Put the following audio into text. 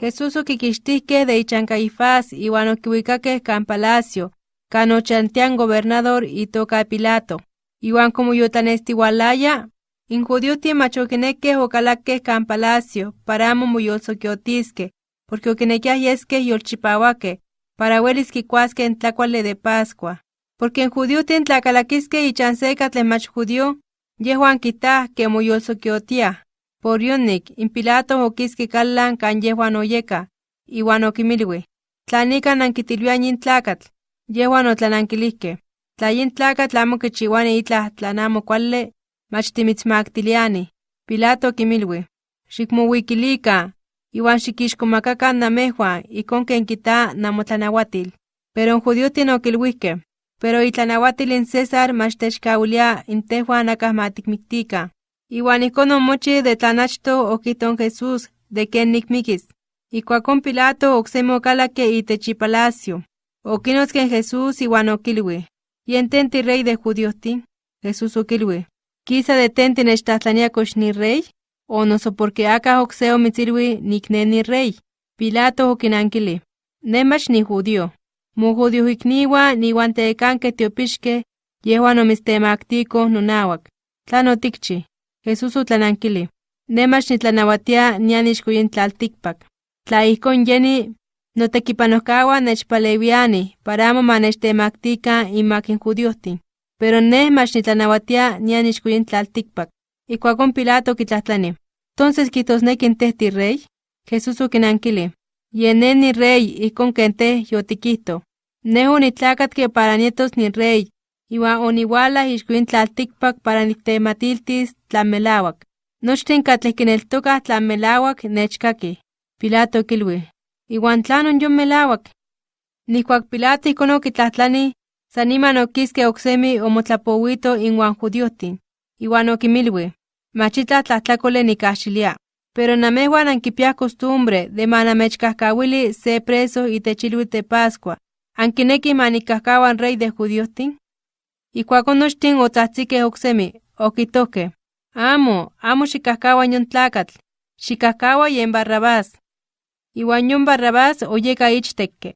Jesús oquiquixtihqueh de ichan Caifás iwan oquiuicaqueh can palacio, can ochantian gobernador itoca Pilato. Iwan como yotlanestiualaya, in judiohtih mach oquinequeh ocalaqueh can palacio para amo moyolsoquiotisqueh, porque oquinequiah yesqueh yolchipauaqueh, para uelis quicuasqueh en tlacuale de Pascua. Porque en judiohtih tlacalaquisqueh ichan se catleh mach judio, yehuan quitah que moyolsoquiotiah. Por yonik, in Pilato oquisque callan can yehuan oyeka, iwan oquimilui. Tlanica anquitilvian yin tlacatl, yehuan otlananquilihqueh. Tla yin tlacatl amo quichiuani itlah tlan amo cuale, mach timitzmaktiliani. Pilato oquimilui. Xicmowikilica, iwan xiquixcomacacan namejuan, icon ken quita namotlanahuatil. Pero judiotin oquilhuihqueh, pero itlanahuatil in César mach techcaulia in tehuan acah matikmiktika. Iwan icon omochi de tlanachto oquiton Jesús de ken nikmikis. Ikuakon Pilato ocsemi ocalaque itech ipalacio. Oquinotzque Jesús iwan oquilui. Yen tenti rey de judiohtin. Jesús oquilui. Quisa de tenti nechtlahtlania kox ni rey? O noso porque acah ocse omitzilui nik ne ni rey. Pilato oquinankili. Ne mach ni judío. Mojudio ikniwa niwan tecanque tiopixque, yehuan omitztemaktiko nonawak. Tlan otikchi. Jesús otlanankili. Ne mach nitlanawatia nian ixkoyin tlaltikpak. Tla ijkon yeni, notekipanojkawan nechpalewiani para amo manechtemaktikan inmak in judiohtin. Pero ne mach nitlanawatia nian ixkoyin tlaltikpak. Ikuakon Pilato kitlahtlani. Entonces kitosneki in teh ti rey? Jesús okinankili. Yen ne ni rey ijkon ken teh yotikihto. Ne onitlakatke para nietos ni rey, iwan oniualah ixkoyin tlaltikpak para niktematiltis tlan melawak. Nochtin katleh kineltokah tlan melawak nechkakih. Pilato kilui. Iwan tlanon yon melawak. Nihkuak Pilato ijkon okitlahtlani, san niman oksemi omotlapowito inwan judiohtin. Iwan okimilui. Machitla tlahtlakole nikahxilia. Pero namehuan ankipiah costumbre de manamechkahkawili se preso itech ilhuitl de Pascua. Ankineki manikahkawan rey de judiohtin? Ikuakon nochtin otzahtzikeh oksemi, okitohkeh. Amo, amo xikahkawa yon tlakatl, xikahkawa yen Barrabás. Yon Barrabás oyeka ichtekke.